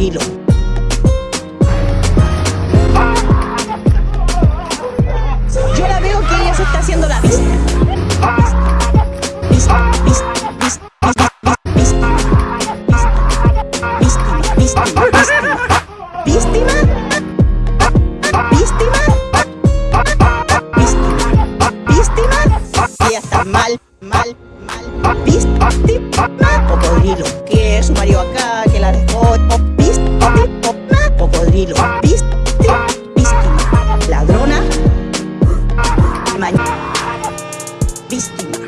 Yo la veo que ella se está haciendo la vista. Vista, vista, víctima, víctima, víctima, víctima, víctima, ella está mal, mal, mal, víctima, cocodrilo, que su marido acá, cocodrilo. ¿Viste? Víctima. Ladrona. Víctima.